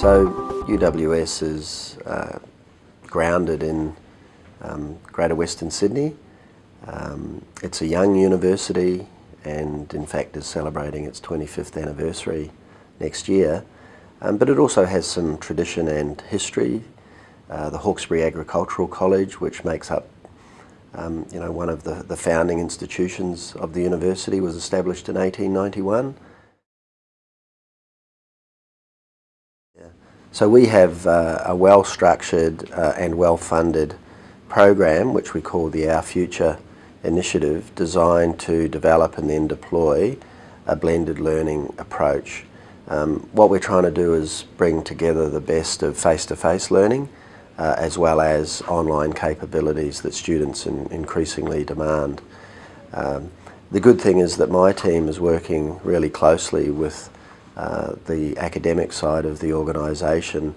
So UWS is uh, grounded in um, Greater Western Sydney. Um, it's a young university and in fact is celebrating its 25th anniversary next year. Um, but it also has some tradition and history. Uh, the Hawkesbury Agricultural College, which makes up um, you know, one of the, the founding institutions of the university, was established in 1891. So we have uh, a well-structured uh, and well-funded program which we call the Our Future initiative designed to develop and then deploy a blended learning approach. Um, what we're trying to do is bring together the best of face-to-face -face learning uh, as well as online capabilities that students in increasingly demand. Um, the good thing is that my team is working really closely with uh, the academic side of the organisation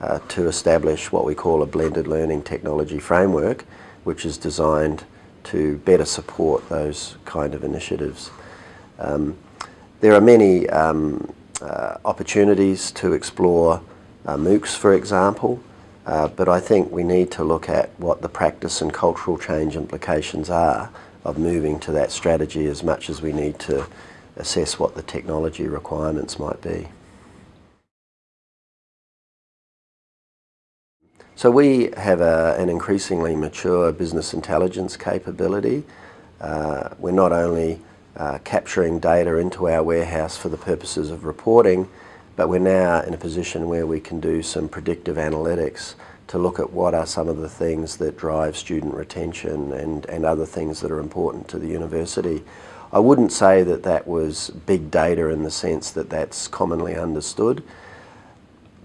uh, to establish what we call a blended learning technology framework which is designed to better support those kind of initiatives. Um, there are many um, uh, opportunities to explore uh, MOOCs for example uh, but I think we need to look at what the practice and cultural change implications are of moving to that strategy as much as we need to assess what the technology requirements might be. So we have a, an increasingly mature business intelligence capability. Uh, we're not only uh, capturing data into our warehouse for the purposes of reporting, but we're now in a position where we can do some predictive analytics to look at what are some of the things that drive student retention and, and other things that are important to the university. I wouldn't say that that was big data in the sense that that's commonly understood.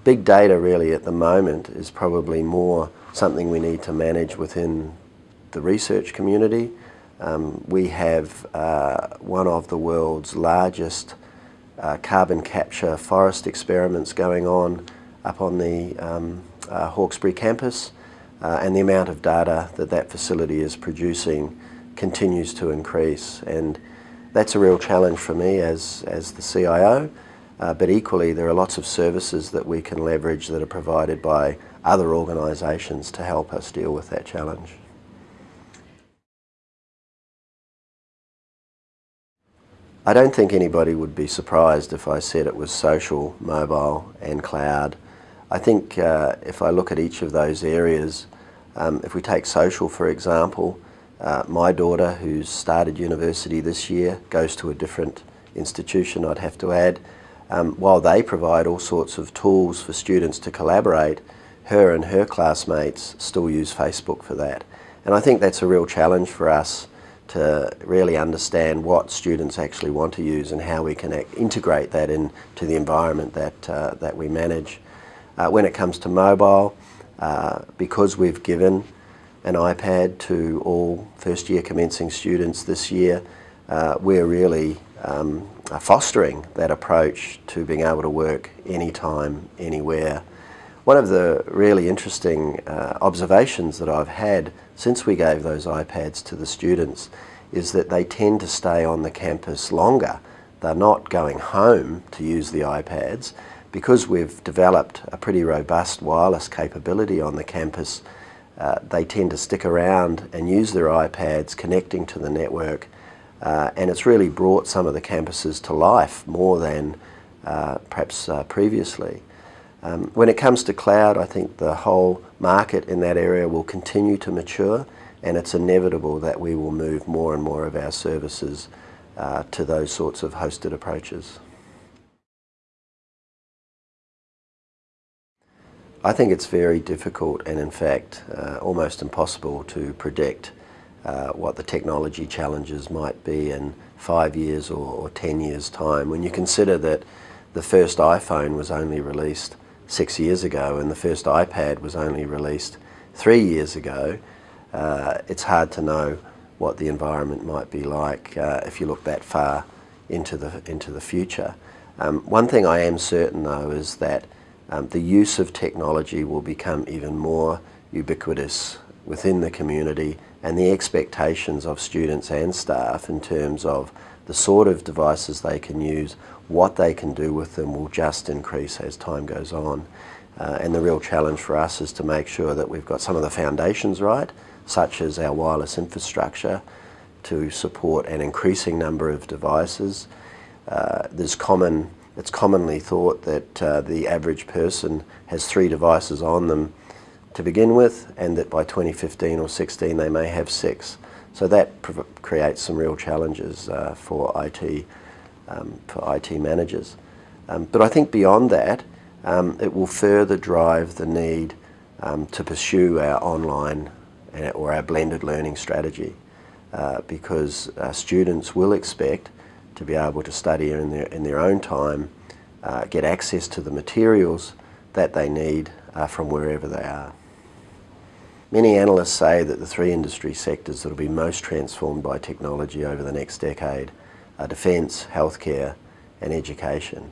Big data really at the moment is probably more something we need to manage within the research community. Um, we have uh, one of the world's largest uh, carbon capture forest experiments going on up on the um, uh, Hawkesbury campus uh, and the amount of data that that facility is producing continues to increase and that's a real challenge for me as, as the CIO, uh, but equally there are lots of services that we can leverage that are provided by other organisations to help us deal with that challenge. I don't think anybody would be surprised if I said it was social, mobile and cloud. I think uh, if I look at each of those areas, um, if we take social for example, uh, my daughter, who's started university this year, goes to a different institution, I'd have to add. Um, while they provide all sorts of tools for students to collaborate, her and her classmates still use Facebook for that. And I think that's a real challenge for us to really understand what students actually want to use and how we can integrate that into the environment that, uh, that we manage. Uh, when it comes to mobile, uh, because we've given an iPad to all first year commencing students this year. Uh, we're really um, fostering that approach to being able to work anytime, anywhere. One of the really interesting uh, observations that I've had since we gave those iPads to the students is that they tend to stay on the campus longer. They're not going home to use the iPads. Because we've developed a pretty robust wireless capability on the campus, uh, they tend to stick around and use their iPads connecting to the network uh, and it's really brought some of the campuses to life more than uh, perhaps uh, previously. Um, when it comes to cloud, I think the whole market in that area will continue to mature and it's inevitable that we will move more and more of our services uh, to those sorts of hosted approaches. I think it's very difficult and in fact uh, almost impossible to predict uh, what the technology challenges might be in five years or, or, 10 years time when you consider that the first iPhone was only released six years ago and the first iPad was only released three years ago uh, it's hard to know what the environment might be like uh, if you look that far into the into the future. Um, one thing I am certain though is that um, the use of technology will become even more ubiquitous within the community and the expectations of students and staff in terms of the sort of devices they can use, what they can do with them will just increase as time goes on. Uh, and the real challenge for us is to make sure that we've got some of the foundations right, such as our wireless infrastructure to support an increasing number of devices. Uh, there's common, it's commonly thought that uh, the average person has three devices on them to begin with and that by 2015 or 16 they may have six. So that creates some real challenges uh, for IT um, for IT managers. Um, but I think beyond that, um, it will further drive the need um, to pursue our online or our blended learning strategy uh, because uh, students will expect to be able to study in their, in their own time, uh, get access to the materials that they need uh, from wherever they are. Many analysts say that the three industry sectors that will be most transformed by technology over the next decade are defence, healthcare and education.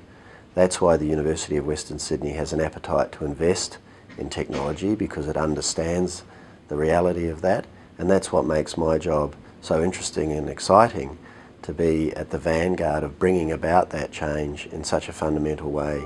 That's why the University of Western Sydney has an appetite to invest in technology because it understands the reality of that and that's what makes my job so interesting and exciting to be at the vanguard of bringing about that change in such a fundamental way